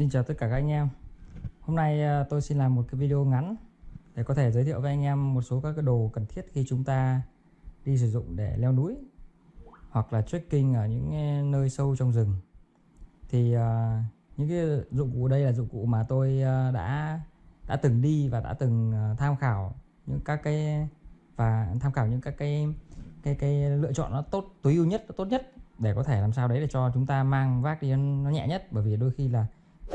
Xin chào tất cả các anh em. Hôm nay à, tôi xin làm một cái video ngắn Để có thể giới thiệu với anh em một số các cái đồ cần thiết khi chúng ta đi sử dụng để leo núi Hoặc là trekking ở những à, nơi sâu trong rừng. Thì uh, những cái dụng cụ đây là dụng cụ mà tôi uh, đã đã từng đi và đã từng uh, tham khảo những các cái và tham khảo những các cái cái cái lựa chọn nó tốt tối ưu nhất tốt nhất để có thể làm sao đấy để cho chúng ta mang vác đi nó nhẹ nhất. Bởi vì đôi khi là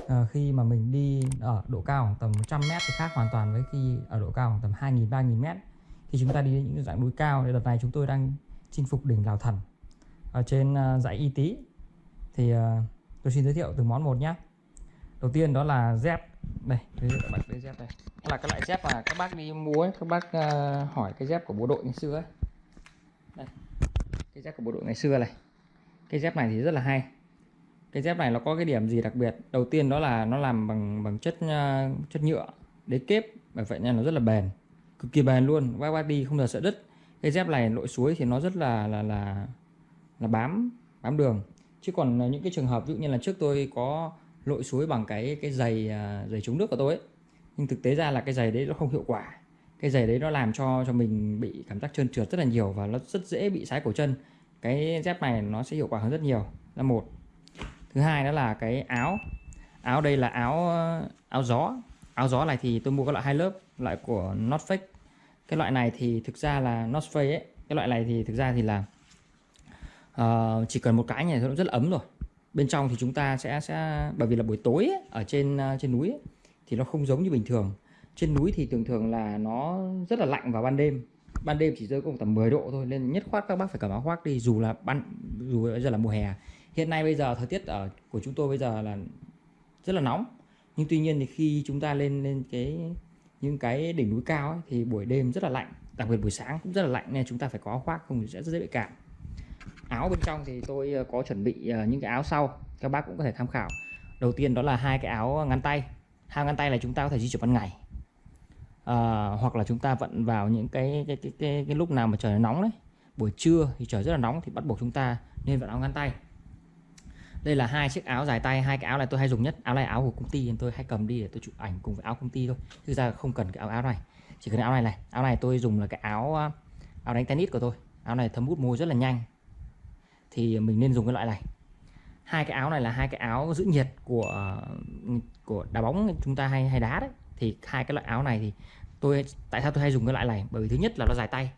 à, khi mà mình đi ở độ cao khoảng tầm 100 mét thì khác hoàn toàn với khi ở độ cao khoảng tầm 2.000 3.000 mét. Khi chúng ta đi đến những dạng núi cao thì đợt này chúng tôi đang chinh phục đỉnh Lào Thần. Ở trên uh, dãy Y Tý. Thì uh, tôi xin giới thiệu từng món một nhé. Đầu tiên đó là dép. Đây các bạn đây dép đây. Là cái loại dép mà các bác đi mua ấy, các bác uh, hỏi cái dép của bộ đội ngày xưa ấy. Đây cái dép của bộ đội ngày xưa này. Cái dép này thì rất là hay cái dép này nó có cái điểm gì đặc biệt? Đầu tiên đó là nó làm bằng bằng chất uh, chất nhựa đế kép. Bởi vậy nên nó rất là bền cực kỳ bền luôn bác bác đi không bao giờ sợ đứt. Cái dép này lội suối thì nó rất là là là là bám bám đường. Chứ còn ờ, những cái trường hợp ví dụ như là trước tôi có lội suối bằng cái cái giày uh, giày chống nước của tôi ấy. nhưng thực tế ra là cái giày đấy nó không hiệu quả. Cái giày đấy nó làm cho cho mình bị cảm giác trơn trượt rất là nhiều và nó rất dễ bị sái cổ chân. Cái dép này nó sẽ hiệu quả hơn rất nhiều. Là một thứ hai đó là cái áo. Áo đây là áo áo gió. Áo gió này thì tôi mua cái loại hai lớp loại của North Face cái loại này thì thực ra là North Face ấy cái loại này thì thực ra thì là uh, chỉ cần một cái này nó rất là ấm rồi. Bên trong thì chúng ta sẽ sẽ bởi vì là buổi tối ấy, ở trên ờ, trên núi ấy, thì nó không giống như bình thường. Trên núi thì thường thường là nó rất là lạnh vào ban đêm. Ban đêm chỉ rơi có tầm 10 độ thôi nên nhất khoát các bác phải cầm áo khoác đi dù là ban dù bây giờ là mùa hè hiện nay bây giờ thời tiết ở của chúng tôi bây giờ là rất là nóng. Nhưng tuy nhiên thì khi chúng ta lên lên cái những cái đỉnh núi cao ấy, thì buổi đêm rất là lạnh. Đặc biệt buổi sáng cũng rất là lạnh nên chúng ta phải có áo khoác không thì sẽ rất dễ bị cảm. Áo bên trong thì tôi ờ, có chuẩn bị ờ, những cái áo sau các bác cũng có thể tham khảo. Đầu tiên đó là hai cái áo ngắn tay. Hai ngắn tay là chúng ta có thể di chuyển ban ngày. À, hoặc là chúng ta vận vào những cái cái, cái cái cái lúc nào mà trời nóng đấy. Buổi trưa thì trời rất là nóng thì bắt buộc chúng ta nên vận áo ngắn tay đây là hai chiếc áo dài tay, hai cái áo này tôi hay dùng nhất. Áo này áo của công ty tôi hay cầm đi để tôi chụp ảnh cùng với áo công ty thôi. Thực ra không cần cái áo áo này. Chỉ cần áo này này. Áo này tôi dùng là cái áo à, áo đánh tennis của tôi. Áo này thấm hút môi rất là nhanh. Thì mình nên dùng cái loại này. Hai cái áo này là hai cái áo giữ nhiệt của của đá bóng chúng ta hay hay đá đấy. Thì hai cái loại áo này thì tôi, tại sao tôi hay dùng cái loại này? Bởi vì thứ nhất là nó dài tay.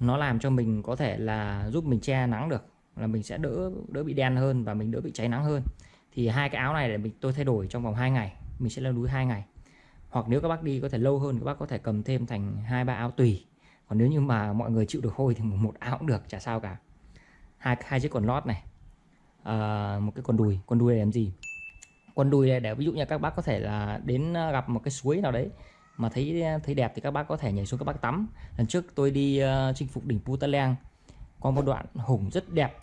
Nó làm cho mình có thể là giúp mình che nắng được là mình sẽ đỡ đỡ bị đen hơn và mình đỡ bị cháy nắng hơn. Thì hai cái áo này để mình tôi thay đổi trong vòng 2 ngày mình sẽ leo núi hai ngày. Hoặc nếu các bác đi có thể lâu hơn các bác có thể cầm thêm thành hai ba áo tùy. Còn nếu như mà mọi người chịu được hôi thì một áo cũng được chả sao cả. Hai hai chiếc quần lót này. À, một cái quần đùi. Quần đùi để làm gì? Quần đùi này để ví dụ như các bác có thể là đến ờ, gặp một cái suối nào đấy mà thấy ờ, thấy đẹp thì các bác có thể nhảy xuống các bác tắm. Lần trước tôi đi uh, chinh phục đỉnh Putaleng có một đoạn hùng rất đẹp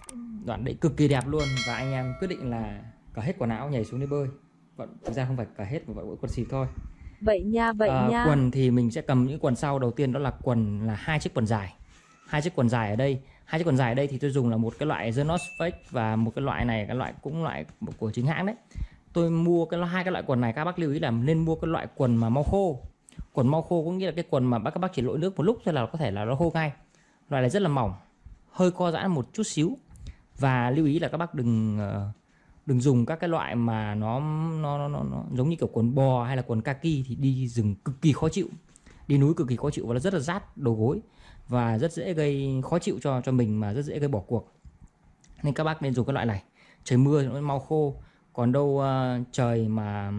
đoạn đấy cực kỳ đẹp luôn và anh em quyết định là cởi hết quần áo nhảy xuống để bơi. Vẫn thực ra không phải cởi hết mà vẫn quần xịt thôi. Vậy nha vậy à, nha. quần thì mình sẽ cầm những quần sau. Đầu tiên đó là quần là hai chiếc quần dài. Hai chiếc quần dài ở đây. Hai chiếc quần dài ở đây thì tôi dùng là một cái loại The North Face và một cái loại này cái loại cũng loại của chính hãng đấy. Tôi mua cái hai cái loại quần này các bác lưu ý là nên mua cái loại quần mà mau khô. Quần mau khô có nghĩa là cái quần mà các bác chỉ lội nước một lúc thôi là có thể là nó khô ngay. Loại này rất là mỏng hơi co giãn một chút xíu. Và lưu ý là các bác đừng ờ, đừng dùng các cái loại mà nó nó, nó, nó, nó giống như kiểu quần bò hay là quần kaki thì đi rừng cực kỳ khó chịu. Đi núi cực kỳ khó chịu và nó rất là rát đầu gối và rất dễ gây khó chịu cho cho mình mà rất dễ gây bỏ cuộc. Nên các bác nên dùng cái loại này. Trời mưa nó mau khô còn đâu uh, trời mà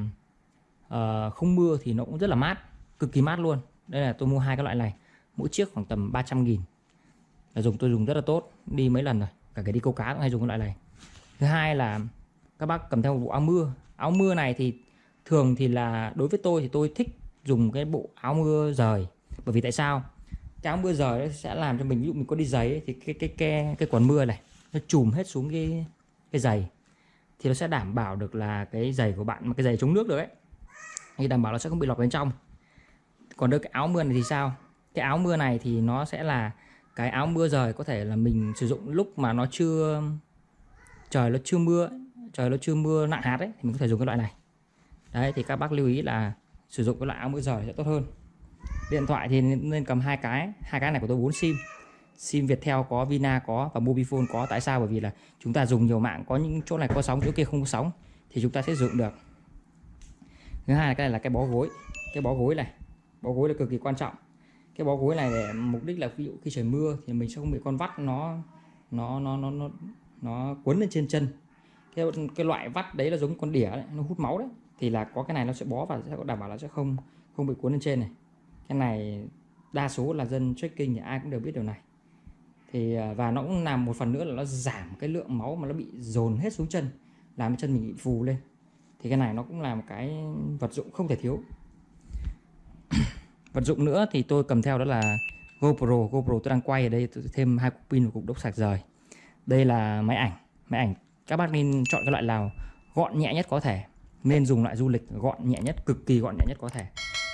uh, không mưa thì nó cũng rất là mát cực kỳ mát luôn. Đây là tôi mua hai cái loại này mỗi chiếc khoảng tầm 300 nghìn là dùng tôi dùng rất là tốt. Đi mấy lần rồi cả cái đi câu cá cũng hay dùng cái loại này. Thứ hai là các bác cầm theo một bộ áo mưa. Áo mưa này thì thường thì là đối với tôi thì tôi thích dùng cái bộ áo mưa rời. Bởi vì tại sao? Cái áo mưa rời sẽ làm cho mình ví dụ mình có đi giày ấy, thì cái cái cái cái quần mưa này nó chùm hết xuống cái cái giày. Thì nó sẽ đảm bảo được là cái giày của bạn mà cái giày chống nước được ấy thì đảm bảo nó sẽ không bị lọt bên trong. Còn đôi cái áo mưa này thì sao? Cái áo mưa này thì nó sẽ là cái áo mưa rời có thể là mình sử dụng lúc mà nó chưa, trời nó chưa mưa, trời nó chưa mưa nặng hạt ấy, thì mình có thể dùng cái loại này. Đấy, thì các bác lưu ý là sử dụng cái loại áo mưa rời sẽ tốt hơn. Điện thoại thì nên cầm hai cái hai cái này của tôi 4 sim. Sim Viettel có, Vina có và Mobifone có. Tại sao? Bởi vì là chúng ta dùng nhiều mạng, có những chỗ này có sóng, chỗ kia không có sóng, thì chúng ta sẽ dùng được. Thứ hai là cái này là cái bó gối. Cái bó gối này, bó gối là cực kỳ quan trọng cái bó gối này để mục đích là ví dụ khi trời mưa thì mình sẽ không bị con vắt nó nó nó nó nó nó cuốn lên trên chân. Cái cái loại vắt đấy là giống con đỉa đấy, nó hút máu đấy. Thì là có cái này nó sẽ bó và sẽ đảm bảo là sẽ không không bị cuốn lên trên này. Cái này đa số là dân trekking thì ai cũng đều biết điều này. Thì à, và nó cũng làm một phần nữa là nó giảm cái lượng máu mà nó bị dồn hết xuống chân làm cho chân mình bị phù lên. Thì cái này nó cũng là một cái vật dụng không thể thiếu vật dụng nữa thì tôi cầm theo đó là GoPro. GoPro tôi đang quay ở đây tôi thêm hai cục pin và cục đốc sạc rời. Đây là máy ảnh. Máy ảnh các bác nên chọn cái loại nào gọn nhẹ nhất có thể. Nên dùng loại du lịch gọn nhẹ nhất cực kỳ gọn nhẹ nhất có thể.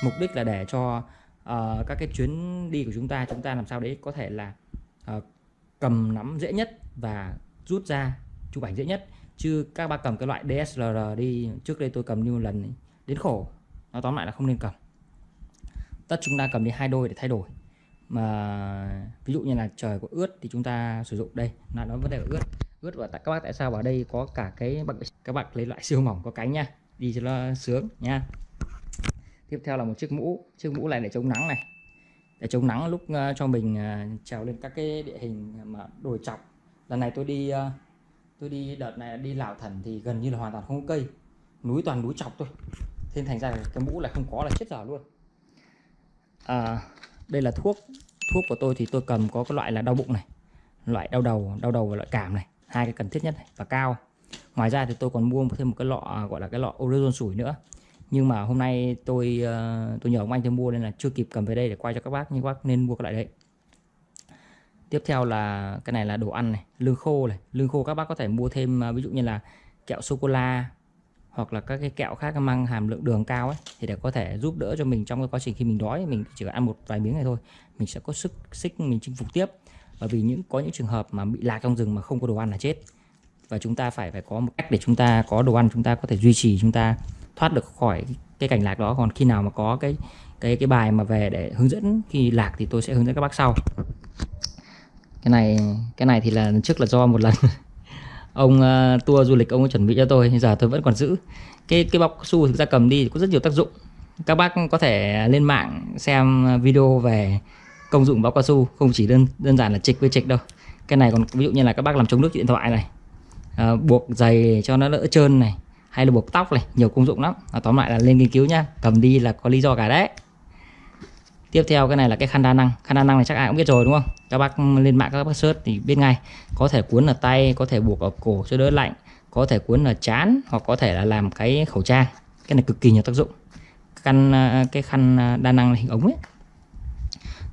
Mục đích là để cho uh, các cái chuyến đi của chúng ta chúng ta làm sao đấy có thể là uh, cầm nắm dễ nhất và rút ra chụp ảnh dễ nhất. Chứ các bác cầm cái loại DSLR đi trước đây tôi cầm như lần đến khổ. Nó tóm lại là không nên cầm tất chúng ta cầm đi hai đôi để thay đổi. Mà ví dụ như là trời có ướt thì chúng ta sử dụng đây. Là nó vấn đề ướt. Ướt và tại các bác tại sao vào đây có cả cái bậc các bạn lấy loại siêu mỏng có cánh nha. Đi cho nó sướng nha. Tiếp theo là một chiếc mũ. Chiếc mũ này để chống nắng này. Để chống nắng lúc uh, cho mình uh, trèo lên các cái địa hình mà đồi chọc. Lần này tôi đi uh, tôi đi đợt này đi Lào Thần thì gần như là hoàn toàn không có cây. Núi toàn núi chọc thôi. Thế thành ra cái mũ lại không có là chết dở luôn à, đây là thuốc thuốc của tôi thì tôi cầm có cái loại là đau bụng này loại đau đầu đau đầu và loại cảm này hai cái cần thiết nhất này và cao. Ngoài ra thì tôi còn mua thêm một cái lọ gọi là cái lọ orezon sủi nữa. Nhưng mà hôm nay tôi ờ, tôi nhờ ông anh tôi mua nên là chưa kịp cầm về đây để quay cho các bác nhưng các bác nên mua cái loại đấy. Tiếp theo là cái này là đồ ăn này lương khô này. Lương khô các bác có thể mua thêm ờ, ví dụ như là kẹo sô cô la hoặc là các cái kẹo khác mang hàm lượng đường cao ấy, thì để có thể giúp đỡ cho mình trong cái quá trình khi mình đói, mình chỉ cần ăn một vài miếng này thôi, mình sẽ có sức, xích, mình chinh phục tiếp. Bởi vì những, có những trường hợp mà bị lạc trong rừng mà không có đồ ăn là chết. Và chúng ta phải phải có một cách để chúng ta, có đồ ăn chúng ta có thể duy trì, chúng ta thoát được khỏi cái cảnh lạc đó. Còn khi nào mà có cái cái cái bài mà về để hướng dẫn khi lạc thì tôi sẽ hướng dẫn các bác sau. Cái này cái này thì là trước là do một lần. ông uh, tour du lịch ông chuẩn bị cho tôi giờ tôi vẫn còn giữ. Cái cái bọc su thực ra cầm đi có rất nhiều tác dụng. Các bác có thể lên mạng xem video về công dụng bọc cao su không chỉ đơn đơn giản là trịch với trịch đâu. Cái này còn ví dụ như là các bác làm chống nước điện thoại này à, buộc giày cho nó đỡ trơn này hay là buộc tóc này nhiều công dụng lắm. À, tóm lại là lên nghiên cứu nhá cầm đi là có lý do cả đấy tiếp theo cái này là cái khăn đa năng. Khăn đa năng này chắc ai cũng biết rồi đúng không? Các bác lên mạng các bác search thì biết ngay. Có thể cuốn ở tay có thể buộc ở cổ cho đỡ lạnh có thể cuốn ở chán hoặc có thể là làm cái khẩu trang. Cái này cực kỳ nhiều tác dụng. Khăn à, cái khăn à, đa năng hình ống ấy.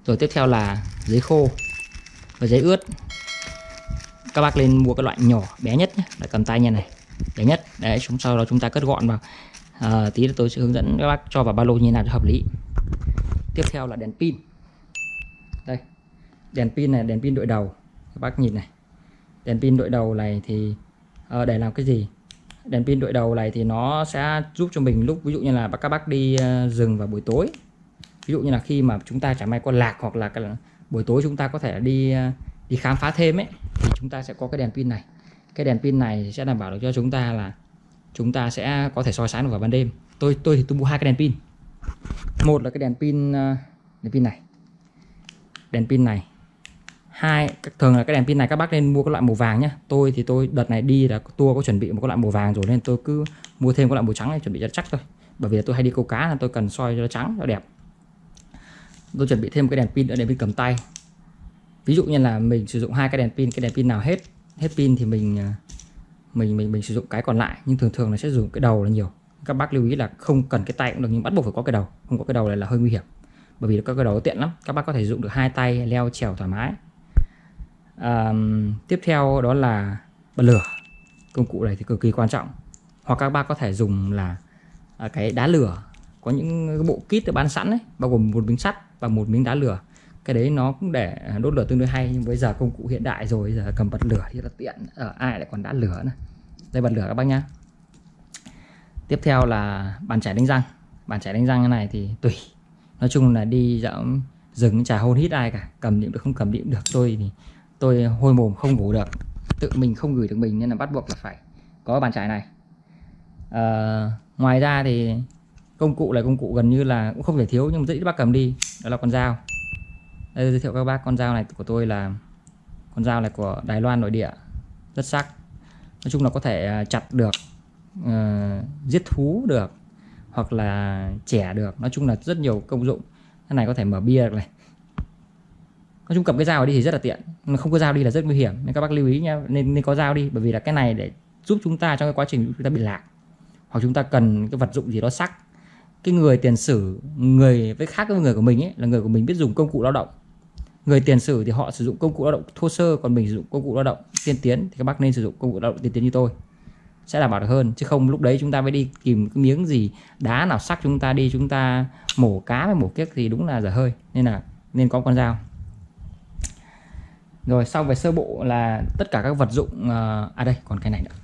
Rồi tiếp theo là giấy khô và giấy ướt. Các bác lên mua cái loại nhỏ bé nhất nhé để cầm tay như này. Bé nhất. Đấy chúng sau đó chúng ta cất gọn vào. À, tí nữa tôi sẽ hướng dẫn các bác cho vào ba lô như nào cho hợp lý tiếp theo là đèn pin. Đây đèn pin này đèn pin đội đầu. Các bác nhìn này. Đèn pin đội đầu này thì uh, để làm cái gì? Đèn pin đội đầu này thì nó sẽ giúp cho mình lúc ví dụ như là các bác đi uh, rừng vào buổi tối. Ví dụ như là khi mà chúng ta chẳng may có lạc hoặc là buổi tối chúng ta có thể đi uh, đi khám phá thêm ấy thì chúng ta sẽ có cái đèn pin này. Cái đèn pin này sẽ đảm bảo được cho chúng ta là chúng ta sẽ có thể soi sáng được vào ban đêm. Tôi tôi thì tôi mua hai cái đèn pin một là cái đèn pin ờ, đèn pin này. Đèn pin này. Hai thường là cái đèn pin này các bác nên mua cái loại màu vàng nhé tôi thì tôi, đợt này đi là tour có chuẩn bị một cái loại màu vàng rồi nên tôi cứ mua thêm cái loại màu trắng này chuẩn bị cho chắc thôi. Bởi vì tôi hay đi câu cá là tôi cần soi cho nó trắng, cho đẹp. Tôi chuẩn bị thêm cái đèn pin đèn pin cầm tay. Ví dụ như là mình sử dụng hai cái đèn pin, cái đèn pin nào hết hết pin thì mình ờ, mình mình mình sử dụng cái còn lại. Nhưng thường thường là sẽ dùng cái đầu là nhiều các bác lưu ý là không cần cái tay cũng được nhưng bắt buộc phải có cái đầu. Không có cái đầu này là hơi nguy hiểm bởi vì các cái đầu tiện lắm. Các bác có thể dùng được hai tay leo trèo thoải mái. À, tiếp theo đó là bật lửa. Công cụ này thì cực kỳ quan trọng. Hoặc các bác có thể dùng là à, cái đá lửa. Có những bộ kit được bán sẵn đấy bao gồm một miếng sắt và một miếng đá lửa. Cái đấy nó cũng để đốt lửa tương đối hay nhưng bây giờ công cụ hiện đại rồi giờ cầm bật lửa thì là tiện. Ở ai lại còn đá lửa nữa? Đây bật lửa các bác nhá tiếp theo là bàn chải đánh răng. Bàn chải đánh răng cái này thì tùy. Nói chung là đi dạo rừng chả hôn hít ai cả. Cầm điểm được không cầm điểm được. Tôi thì tôi hôi mồm không ngủ được. Tự mình không gửi được mình nên là bắt buộc là phải có bàn chải này. À, ngoài ra thì công cụ là công cụ gần như là cũng không thể thiếu nhưng mà dễ bác cầm đi. Đó là con dao. Đây giới thiệu các bác con dao này của tôi là con dao này của Đài Loan nội địa. Rất sắc. Nói chung là có thể à, chặt được uh, giết thú được hoặc là trẻ được. Nói chung là rất nhiều công dụng. Cái này có thể mở bia được này. Nói chung cầm cái dao đi thì rất là tiện. Mà không có dao đi là rất nguy hiểm. Nên các bác lưu ý nha nên nên có dao đi. Bởi vì là cái này để giúp chúng ta trong cái quá trình chúng ta bị lạc. Hoặc chúng ta cần cái vật dụng gì đó sắc. Cái người tiền sử người với khác với người của mình ấy là người của mình biết dùng công cụ lao động. Người tiền sử thì họ sử dụng công cụ lao động thô sơ còn mình sử dụng công cụ lao động tiên tiến thì các bác nên sử dụng công cụ lao động tiên tiến như tôi sẽ đảm bảo được hơn. Chứ không lúc đấy chúng ta mới đi tìm cái miếng gì đá nào sắc chúng ta đi, chúng ta mổ cá với mổ kiếc thì đúng là dở hơi. Nên là nên có con dao. Rồi sau về sơ bộ là tất cả các vật dụng ờ, à đây, còn cái này nữa.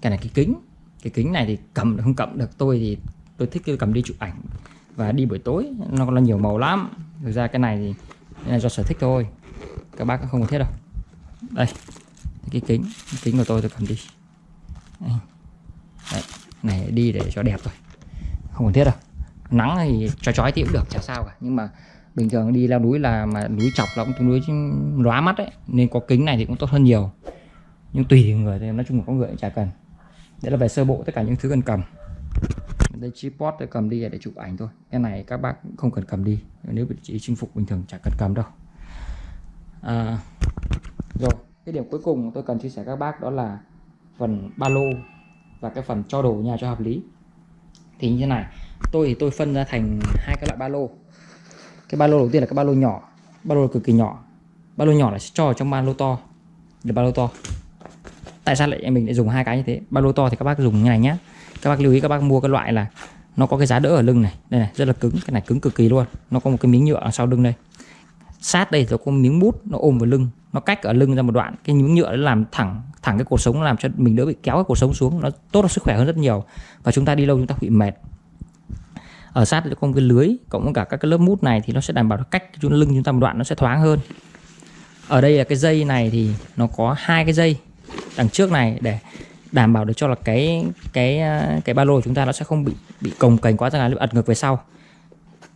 Cái này, cái kính. Cái kính này thì cầm được, không cầm được, tôi thì tôi thích cái cầm đi chụp ảnh và đi buổi tối. Nó còn là nhiều màu lắm. Thực ra cái này thì là do sở thích thôi. Các bác không cần thiết đâu. Đây, cái kính cái kính của tôi tôi cầm đi. Ừ. Đấy, này đi để cho đẹp thôi. Không cần thiết đâu. Nắng thì cho chói thì cũng được chả sao cả. Nhưng mà bình thường đi leo núi là mà núi chọc là cũng tương đối lóa mắt đấy nên có kính này thì cũng tốt hơn nhiều. Nhưng tùy người thì nói chung là có người cũng chả cần. Đấy là về sơ bộ tất cả những thứ cần cầm. Đây tripod tôi cầm đi để chụp ảnh thôi. Cái này các bác không cần cầm đi. Nếu chỉ chinh phục bình thường chả cần cầm đâu. À, rồi cái điểm cuối cùng tôi cần chia sẻ các bác đó là phần ba lô và cái phần cho đồ nhà cho hợp lý. Thì như thế này, tôi thì tôi phân ra thành hai cái loại ba lô. Cái ba lô đầu tiên là cái ba lô nhỏ, ba lô cực kỳ nhỏ. Ba lô nhỏ là sẽ cho trong ba lô to. Là ba lô to. Tại sao lại em mình lại dùng hai cái như thế? Ba lô to thì các bác dùng như này nhé các bác lưu ý, các bác mua cái loại là nó có cái giá đỡ ở lưng này. Đây này, rất là cứng. Cái này cứng cực kỳ luôn. Nó có một cái miếng nhựa ở sau lưng đây sát đây rồi có miếng bút, nó ôm vào lưng, nó cách ở lưng ra một đoạn. Cái miếng nhựa nó làm thẳng thẳng cái cuộc sống nó làm cho mình đỡ bị kéo cái cuộc sống xuống. Nó tốt cho sức khỏe hơn rất nhiều và chúng ta đi lâu chúng ta bị mệt. Ở sát có một cái lưới, cộng với cả các cái lớp mút này thì nó sẽ đảm bảo cách chúng lưng chúng ta một đoạn nó sẽ thoáng hơn. Ở đây là cái dây này thì nó có hai cái dây đằng trước này để đảm bảo được cho là cái cái à, cái ba lô của chúng ta nó sẽ không bị bị cồng cành quá ra là ật ngược về sau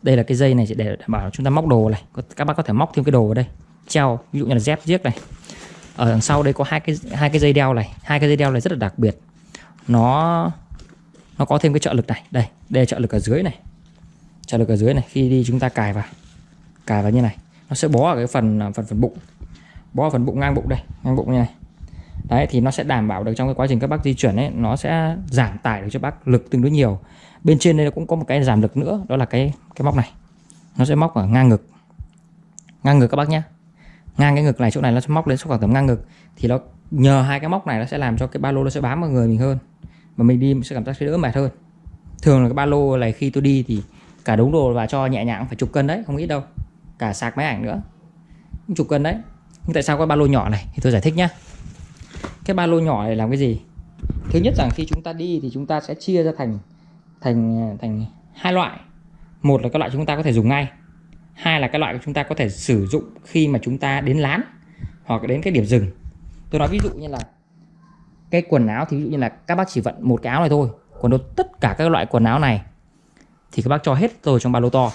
đây là cái dây này để đảm bảo chúng ta móc đồ này. Các bác có thể móc thêm cái đồ vào đây. Treo, ví dụ như là dép giếc này. Ở đằng sau đây có hai cái hai cái dây đeo này. Hai cái dây đeo này rất là đặc biệt. Nó nó có thêm cái trợ lực này. Đây đây là trợ lực ở dưới này. Trợ lực ở dưới này. Khi đi chúng ta cài vào. Cài vào như này. Nó sẽ bó ở cái phần à, phần phần bụng. Bó ở phần bụng, ngang bụng đây. Ngang bụng như này. Đấy, thì nó sẽ đảm bảo được trong cái quá trình các bác di chuyển ấy, nó sẽ giảm tải được cho bác lực tương đối nhiều bên trên đây cũng có một cái giảm lực nữa, đó là cái cái móc này. Nó sẽ móc ở ngang ngực. Ngang ngực các bác nhé ngang cái ngực này, chỗ này nó sẽ móc lên số khoảng tầm ngang ngực. Thì nó, nhờ hai cái móc này nó sẽ làm cho cái ba lô nó sẽ bám vào người mình hơn. Mà mình đi sẽ cảm giác sẽ đỡ mệt hơn. Thường là cái ba lô này khi tôi đi thì cả đống đồ và cho nhẹ nhàng phải chục cân đấy, không ít đâu. Cả sạc máy ảnh nữa. Chục cân đấy. Nhưng tại sao có ba lô nhỏ này? Thì tôi giải thích nhá. Cái ba lô nhỏ này làm cái gì? Thứ nhất rằng khi chúng ta đi thì chúng ta sẽ chia ra thành thành thành hai loại. Một là các loại chúng ta có thể dùng ngay. Hai là các loại chúng ta có thể sử dụng khi mà chúng ta đến lán hoặc đến cái điểm dừng. Tôi nói ví dụ như là cái quần áo thì ví dụ như là các bác chỉ vận một cái áo này thôi, còn đâu tất cả các loại quần áo này thì các bác cho hết rồi trong ba lô to.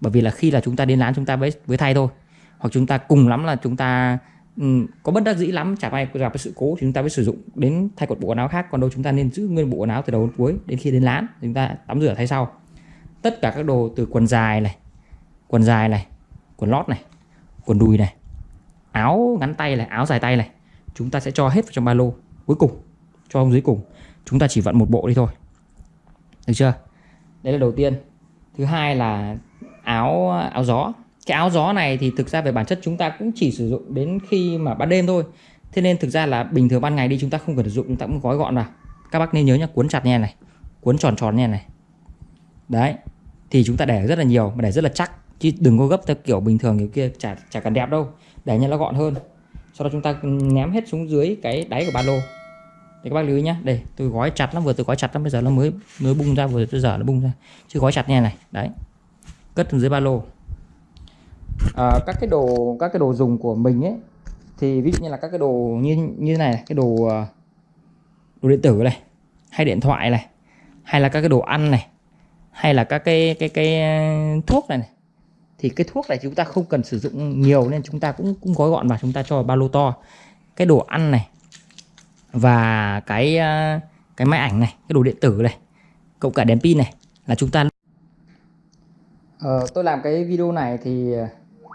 Bởi vì là khi là chúng ta đến lán chúng ta với với thay thôi. Hoặc chúng ta cùng lắm là chúng ta um, có bất đắc dĩ lắm chả may gặp cái sự cố thì chúng ta mới sử dụng đến thay cột bộ quần áo khác còn đâu chúng ta nên giữ nguyên bộ quần áo từ đầu đến cuối đến khi đến lán chúng ta tắm rửa thay sau. Tất cả các đồ từ quần dài này quần dài này quần lót này quần đùi này áo ngắn tay này áo dài tay này chúng ta sẽ cho hết vào trong ba lô cuối cùng cho ông dưới cùng. Chúng ta chỉ vận một bộ đi thôi. Được chưa? Đấy là đầu tiên. Thứ hai là áo áo gió cái áo gió này thì thực ra về bản chất chúng ta cũng chỉ sử dụng đến khi mà ban đêm thôi. Thế nên thực ra là bình thường ban ngày đi chúng ta không cần sử dụng chúng ta cũng gói gọn vào. Các bác nên nhớ nhá cuốn chặt nha này cuốn tròn tròn nha này. Đấy thì chúng ta để rất là nhiều mà để rất là chắc. Chứ đừng có gấp theo kiểu bình thường kiểu kia chả chả cần đẹp đâu. Để cho nó gọn hơn. Sau đó chúng ta ném hết xuống dưới cái đáy của ba lô. Để các bác lưu ý nhá, Đây tôi gói chặt lắm vừa tôi gói chặt lắm bây giờ nó mới mới bung ra vừa tôi dở nó bung ra. Chứ gói chặt nha này Đấy. Cất dưới ba lô à, Các cái đồ các cái đồ dùng của mình ấy Thì ví dụ như là các cái đồ như như thế này Cái đồ à, đồ điện tử này Hay điện thoại này Hay là các cái đồ ăn này Hay là các cái cái cái à, thuốc này, này thì cái thuốc này chúng ta không cần sử dụng nhiều nên chúng ta cũng cũng gói gọn vào chúng ta cho vào ba lô to. Cái đồ ăn này và cái à, cái máy ảnh này cái đồ điện tử này cộng cả đèn pin này là chúng ta ờ, tôi làm cái video này thì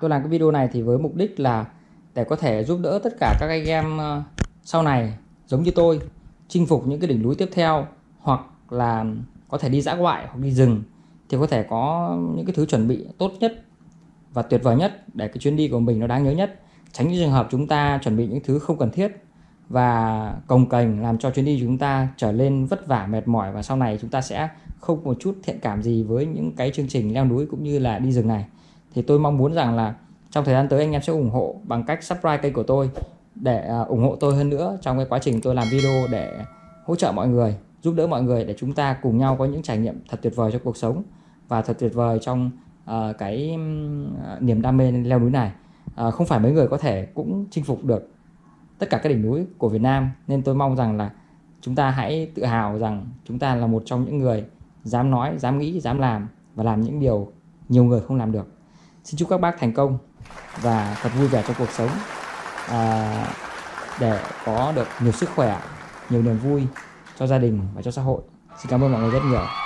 tôi làm cái video này thì với mục đích là để có thể giúp đỡ tất cả các anh em ờ, sau này giống như tôi, chinh phục những cái đỉnh núi tiếp theo hoặc là có thể đi dã ngoại hoặc đi rừng thì có thể có những cái thứ chuẩn bị tốt nhất và tuyệt vời nhất để cái chuyến đi của mình nó đáng nhớ nhất. Tránh những trường hợp chúng ta chuẩn bị những thứ không cần thiết và cồng cành làm cho chuyến đi chúng ta trở lên vất vả, mệt mỏi và sau này chúng ta sẽ không một chút thiện cảm gì với những cái chương trình leo núi cũng như là đi rừng này thì tôi mong muốn rằng là trong thời gian tới anh em sẽ ủng hộ bằng cách subscribe kênh của tôi để à, ủng hộ tôi hơn nữa trong cái quá trình tôi làm video để hỗ trợ mọi người giúp đỡ mọi người để chúng ta cùng nhau có những trải nghiệm thật tuyệt vời trong cuộc sống và thật tuyệt vời trong uh, cái uh, niềm đam mê leo núi này uh, không phải mấy người có thể cũng chinh phục được tất cả các đỉnh núi của Việt Nam nên tôi mong rằng là chúng ta hãy tự hào rằng chúng ta là một trong những người dám nói, dám nghĩ, dám làm và làm những điều nhiều người không làm được. Xin chúc các bác thành công và thật vui vẻ trong cuộc sống à, để có được nhiều sức khỏe, nhiều niềm vui cho gia đình và cho xã hội. Xin cảm ơn mọi người rất nhiều.